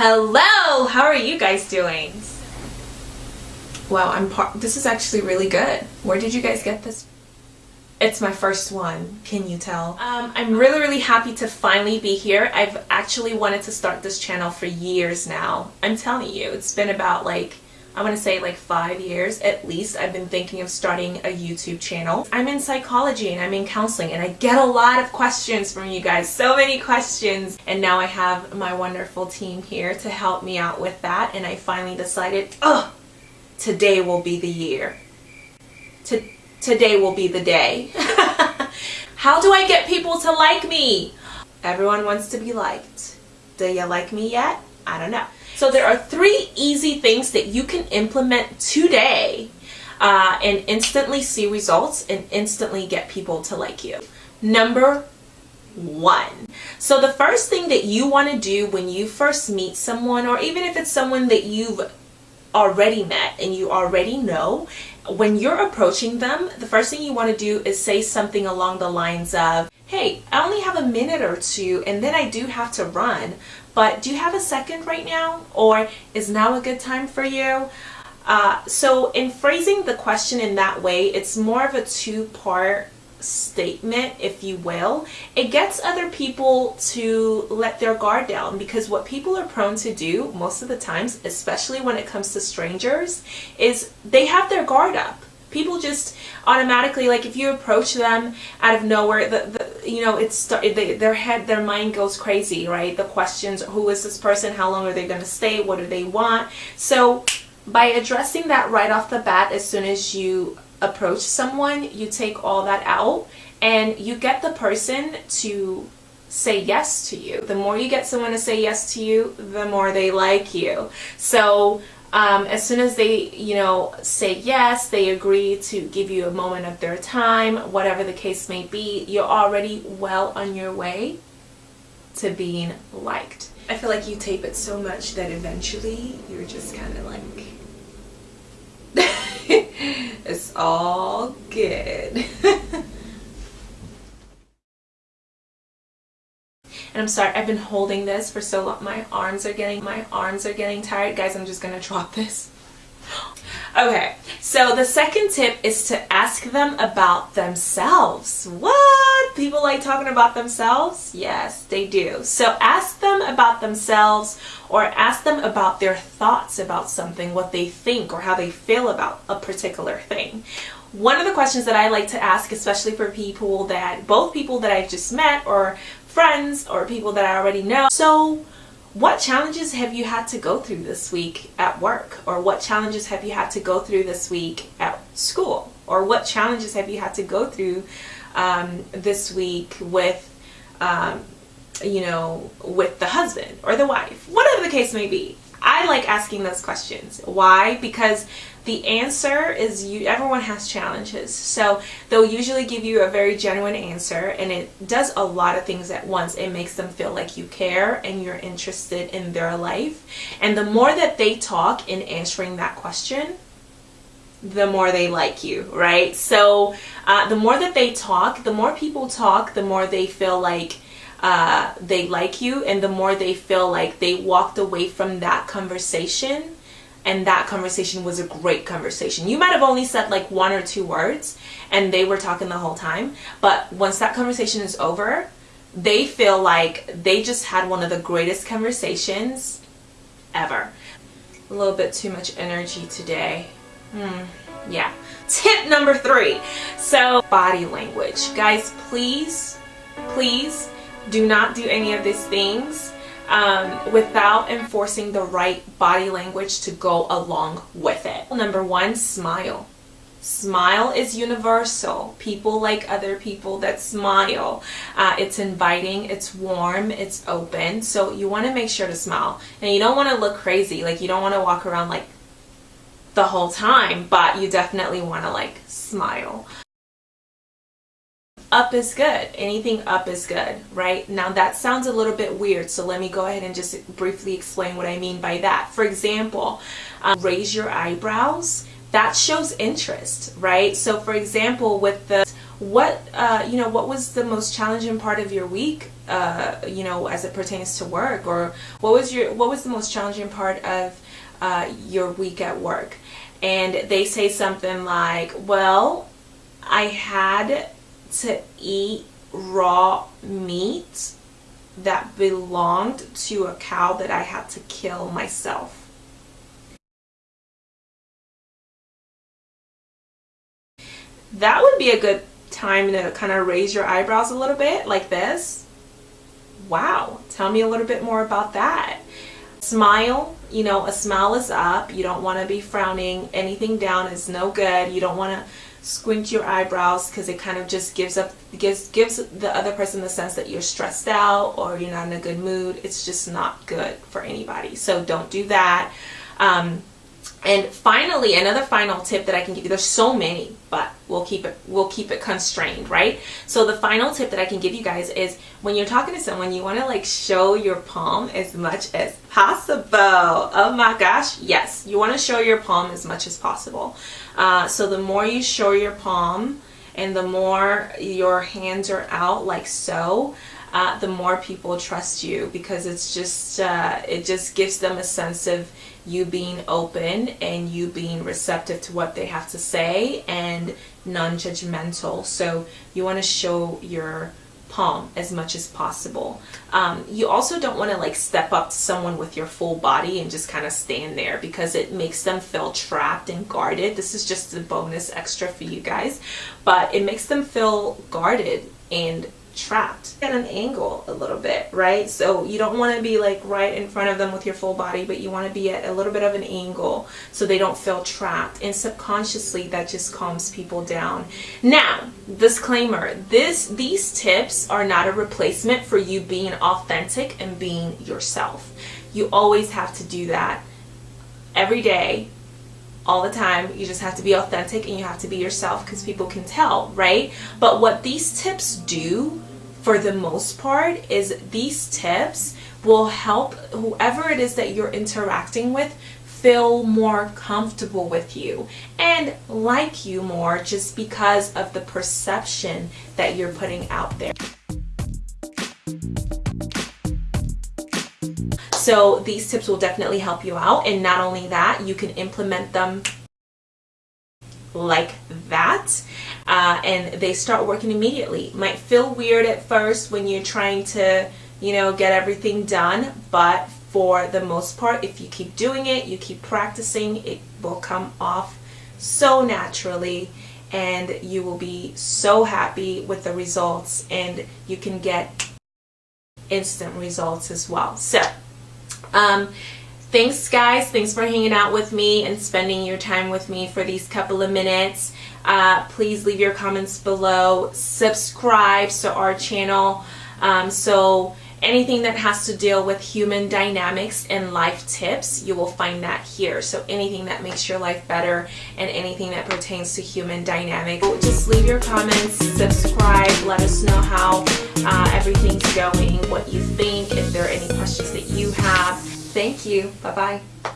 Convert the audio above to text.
Hello, how are you guys doing? Wow, I'm part. This is actually really good. Where did you guys get this? It's my first one, can you tell? Um, I'm really, really happy to finally be here. I've actually wanted to start this channel for years now. I'm telling you, it's been about like I want to say like five years at least I've been thinking of starting a YouTube channel. I'm in psychology and I'm in counseling and I get a lot of questions from you guys, so many questions. And now I have my wonderful team here to help me out with that and I finally decided, oh, today will be the year. To today will be the day. How do I get people to like me? Everyone wants to be liked. Do you like me yet? I don't know. So there are three easy things that you can implement today uh, and instantly see results and instantly get people to like you. Number one. So the first thing that you want to do when you first meet someone or even if it's someone that you've already met and you already know, when you're approaching them, the first thing you want to do is say something along the lines of, hey, I only have a minute or two and then I do have to run, but do you have a second right now? Or is now a good time for you? Uh, so in phrasing the question in that way, it's more of a two-part statement, if you will. It gets other people to let their guard down because what people are prone to do most of the times, especially when it comes to strangers, is they have their guard up people just automatically like if you approach them out of nowhere the, the you know it's they, their head their mind goes crazy right? The questions who is this person? How long are they going to stay? What do they want? So by addressing that right off the bat as soon as you approach someone you take all that out and you get the person to say yes to you. The more you get someone to say yes to you the more they like you. So um, as soon as they, you know, say yes, they agree to give you a moment of their time, whatever the case may be, you're already well on your way to being liked. I feel like you tape it so much that eventually you're just kind of like, it's all good. And I'm sorry, I've been holding this for so long. My arms are getting, my arms are getting tired. Guys, I'm just gonna drop this. Okay, so the second tip is to ask them about themselves. What? People like talking about themselves? Yes, they do. So ask them about themselves or ask them about their thoughts about something, what they think or how they feel about a particular thing. One of the questions that I like to ask, especially for people that, both people that I've just met or friends or people that I already know. So what challenges have you had to go through this week at work? Or what challenges have you had to go through this week at school? Or what challenges have you had to go through um, this week with, um, you know, with the husband or the wife? Whatever the case may be. I like asking those questions. Why? Because the answer is you everyone has challenges. So they'll usually give you a very genuine answer and it does a lot of things at once. It makes them feel like you care and you're interested in their life. And the more that they talk in answering that question the more they like you right? So uh, the more that they talk the more people talk the more they feel like uh, they like you and the more they feel like they walked away from that conversation and that conversation was a great conversation. You might have only said like one or two words and they were talking the whole time, but once that conversation is over, they feel like they just had one of the greatest conversations ever. A little bit too much energy today. Hmm, yeah. Tip number three. So body language. Guys, please, please do not do any of these things um, without enforcing the right body language to go along with it. Number one, smile. Smile is universal. People like other people that smile. Uh, it's inviting, it's warm, it's open. So you want to make sure to smile. And you don't want to look crazy. Like you don't want to walk around like the whole time, but you definitely want to like smile up is good. Anything up is good, right? Now that sounds a little bit weird, so let me go ahead and just briefly explain what I mean by that. For example, um, raise your eyebrows. That shows interest, right? So for example, with the what uh, you know what was the most challenging part of your week uh, you know as it pertains to work or what was your what was the most challenging part of uh, your week at work and they say something like well I had to eat raw meat that belonged to a cow that I had to kill myself that would be a good time to kind of raise your eyebrows a little bit like this. Wow, tell me a little bit more about that. Smile, you know, a smile is up. You don't want to be frowning. Anything down is no good. You don't want to squint your eyebrows because it kind of just gives up gives gives the other person the sense that you're stressed out or you're not in a good mood. It's just not good for anybody. So don't do that. Um, and finally, another final tip that I can give you, there's so many, but we'll keep it we'll keep it constrained, right? So the final tip that I can give you guys is when you're talking to someone, you want to like show your palm as much as possible. Oh my gosh, yes, you want to show your palm as much as possible. Uh, so the more you show your palm and the more your hands are out like so, uh, the more people trust you because it's just uh, it just gives them a sense of you being open and you being receptive to what they have to say and non-judgmental. So you want to show your palm as much as possible. Um, you also don't want to like step up to someone with your full body and just kind of stand there because it makes them feel trapped and guarded. This is just a bonus extra for you guys but it makes them feel guarded and trapped at an angle a little bit, right? So you don't want to be like right in front of them with your full body, but you want to be at a little bit of an angle so they don't feel trapped. And subconsciously that just calms people down. Now, disclaimer, this these tips are not a replacement for you being authentic and being yourself. You always have to do that every day all the time. You just have to be authentic and you have to be yourself because people can tell, right? But what these tips do for the most part is these tips will help whoever it is that you're interacting with feel more comfortable with you and like you more just because of the perception that you're putting out there. So these tips will definitely help you out and not only that, you can implement them like that uh, and they start working immediately. Might feel weird at first when you're trying to, you know, get everything done, but for the most part, if you keep doing it, you keep practicing, it will come off so naturally and you will be so happy with the results and you can get instant results as well. So, um, thanks guys. Thanks for hanging out with me and spending your time with me for these couple of minutes. Uh, please leave your comments below. Subscribe to our channel. Um, so anything that has to deal with human dynamics and life tips, you will find that here. So anything that makes your life better and anything that pertains to human dynamics. Just leave your comments, subscribe, let us know how uh, everything's going, what you think, if there are any questions that you have. Thank you. Bye-bye.